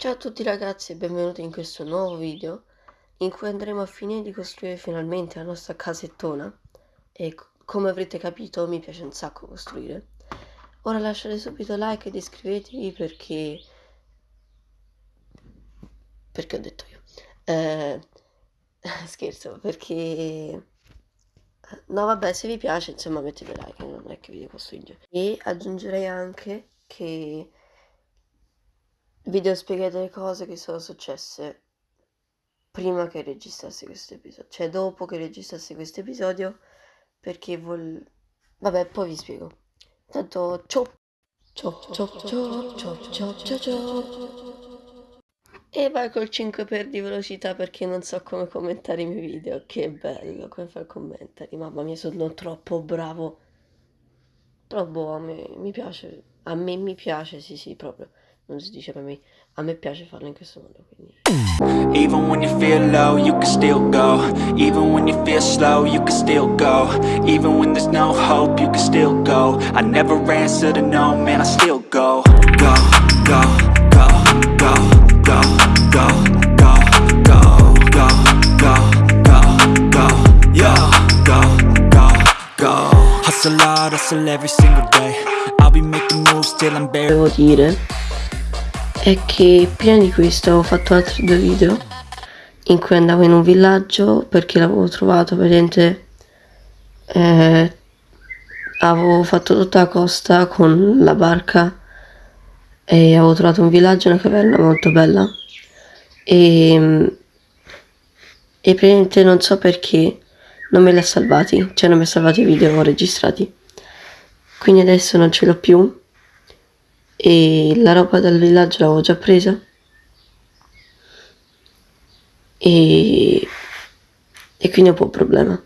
Ciao a tutti ragazzi e benvenuti in questo nuovo video in cui andremo a finire di costruire finalmente la nostra casettona e come avrete capito mi piace un sacco costruire. Ora lasciate subito like ed iscrivetevi perché... perché ho detto io. Eh... Scherzo, perché... No vabbè se vi piace insomma mettete like, non è che vi devo costringere. E aggiungerei anche che vi devo spiegare le cose che sono successe prima che registrassi questo episodio, cioè dopo che registrassi questo episodio, perché vol... Vabbè, poi vi spiego. Tanto, ciao! Ciao, ciao, ciao, ciao, ciao, ciao, ciao. E vai col 5 per di velocità perché non so come commentare i miei video. Che bello, come fai commentari. Mamma mia, sono troppo bravo. Però boh, a me mi piace. A me mi piace, sì, sì, proprio. Non si dice per me a me piace farlo in questo modo quindi Even when you feel low you can still go Even when you feel slow you can still go Even when there's no hope you can still go I never answer to no man I still go Go, go, go, go, go, go, go, go, go, go, go, go, yo, go, go, go Hustle hard, hustle every single day I'll be making moves till I'm bare Devo dire è che prima di questo avevo fatto altri due video in cui andavo in un villaggio perché l'avevo trovato praticamente eh, avevo fatto tutta la costa con la barca e avevo trovato un villaggio, una caverna molto bella. E, e praticamente non so perché non me li ha salvati, cioè non mi ha salvati i video registrati. Quindi adesso non ce l'ho più e la roba dal villaggio l'avevo già presa. E, e quindi è un po' un problema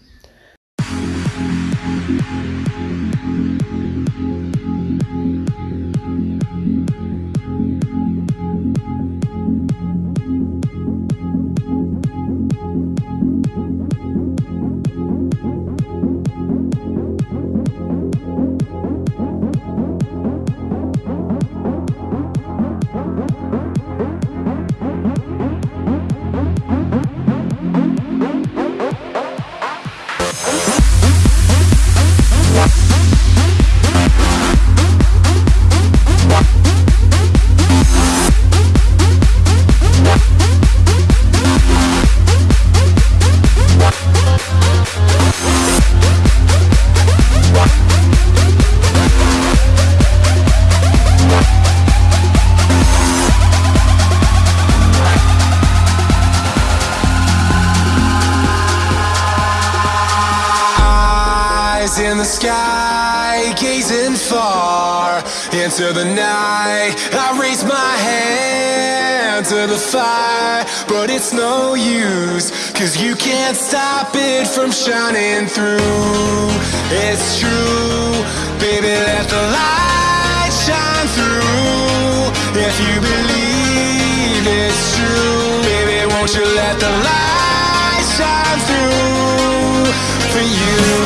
sky, gazing far into the night. I raise my hand to the fire, but it's no use, cause you can't stop it from shining through. It's true, baby, let the light shine through. If you believe it's true, baby, won't you let the light shine through for you?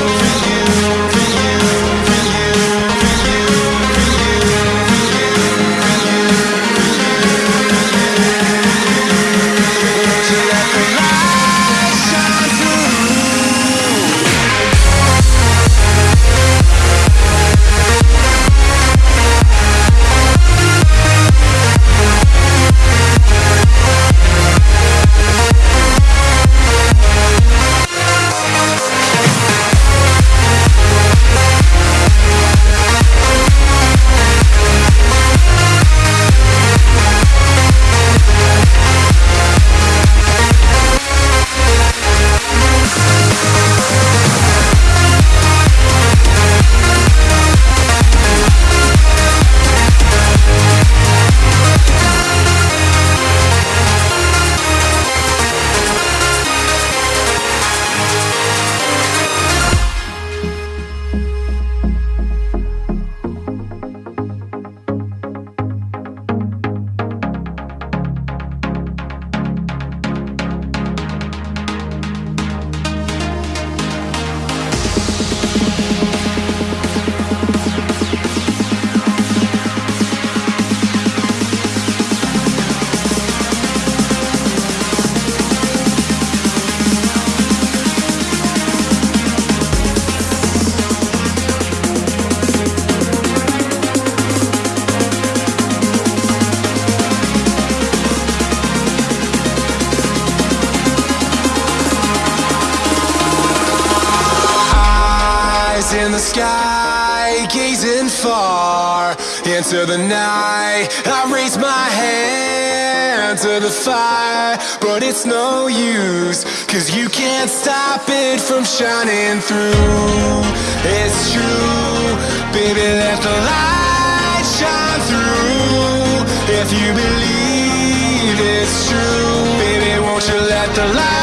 Into the night. I raise my hand to the fire, but it's no use, cause you can't stop it from shining through. It's true, baby, let the light shine through. If you believe it's true, baby, won't you let the light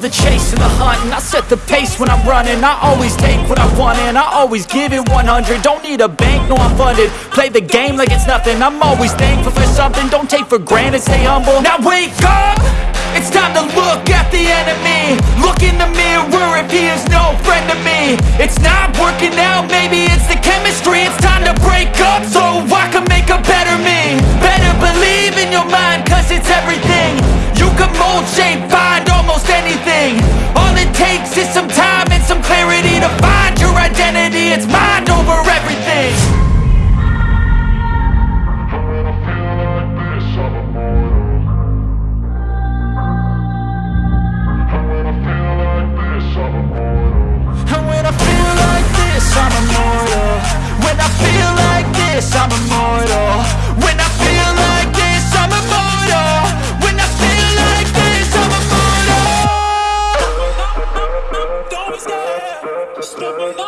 love the chase and the hunt and I set the pace when I'm running. I always take what I want and I always give it 100 Don't need a bank, no I'm funded. Play the game like it's nothing. I'm always thankful for something. Don't take for granted, stay humble. Now wake up! It's time to look at the enemy. Look in the mirror if he is no friend to me. It's not working out, maybe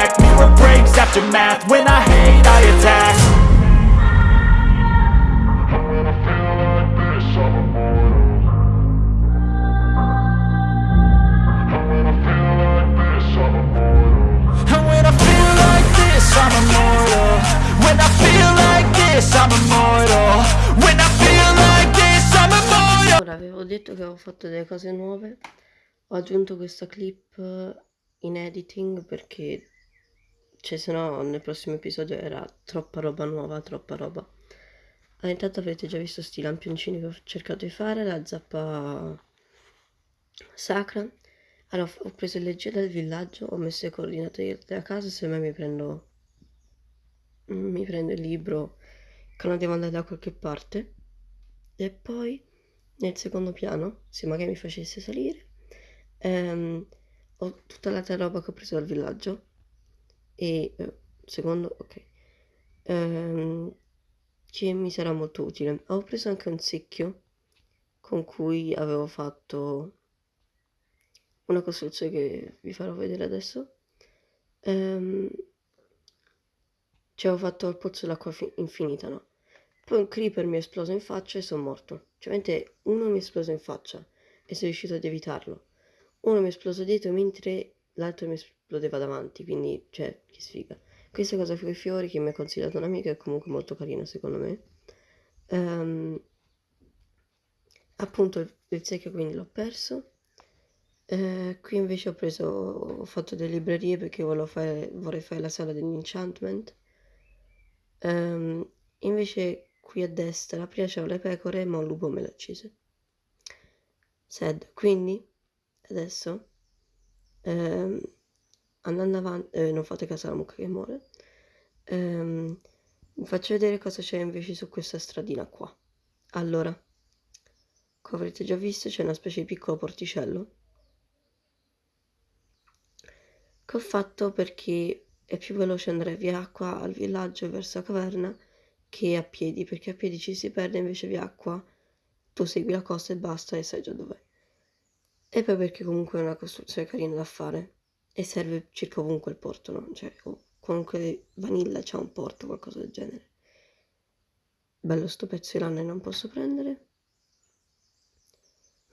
back Mirror breaks after math, when I hate I attack. Detto che avevo fatto delle cose nuove, ho aggiunto questa clip eh, in editing perché, cioè se no nel prossimo episodio era troppa roba nuova, troppa roba. Ah, intanto avete già visto sti lampioncini che ho cercato di fare, la zappa sacra. Allora, ho preso il leggio dal villaggio, ho messo le coordinate della casa, se mai mi prendo, mi prendo il libro che non devo andare da qualche parte. E poi nel secondo piano, se magari mi facesse salire, Ehm, ho tutta l'altra roba che ho preso dal villaggio e eh, secondo, ok, Ehm, che mi sarà molto utile. Ho preso anche un secchio con cui avevo fatto una costruzione che vi farò vedere adesso. Ehm, ci avevo fatto il pozzo d'acqua fi- infinita, no? Poi un creeper mi è esploso in faccia e sono morto. Cioè, veramente uno mi è esploso in faccia e sono riuscito ad evitarlo. Uno mi è esploso dietro mentre l'altro mi esplodeva davanti, quindi, cioè, che sfiga. Questa cosa con i fiori che mi ha consigliato un'amica è comunque molto carina secondo me. Ehm, appunto il, secchio quindi l'ho perso. Eh, qui invece ho preso, ho fatto delle librerie perché fare, vorrei fare la sala dell'enchantment. Ehm, invece qui a destra prima c'erano le pecore ma un lupo me le ha uccise. Sad. Quindi adesso ehm, andando avanti, eh, non fate caso alla mucca che muore. Ehm, vi faccio vedere cosa c'è invece su questa stradina qua. Allora, come avrete già visto c'è una specie di piccolo porticello che ho fatto perché è più veloce andare via acqua al villaggio verso la caverna che a piedi, perché a piedi ci si perde invece via acqua tu segui la costa e basta e sai già dov'è. E poi perché comunque è una costruzione carina da fare e serve circa ovunque il porto, no? Cioè, o comunque Vanilla c'ha un porto, qualcosa del genere. Bello sto pezzo di lana e non posso prendere.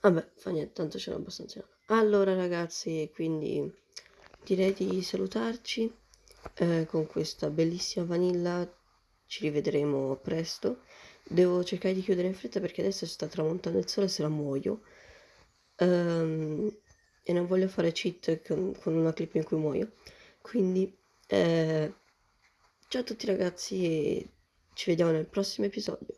Vabbè, fa niente, tanto ce l'ho abbastanza. Allora ragazzi, quindi direi di salutarci eh, con questa bellissima vanilla. Ci rivedremo presto. Devo cercare di chiudere in fretta perché adesso sta tramontando il sole se la muoio. Ehm, e non voglio fare cheat con, con una clip in cui muoio. Quindi, eh, ciao a tutti ragazzi e ci vediamo nel prossimo episodio.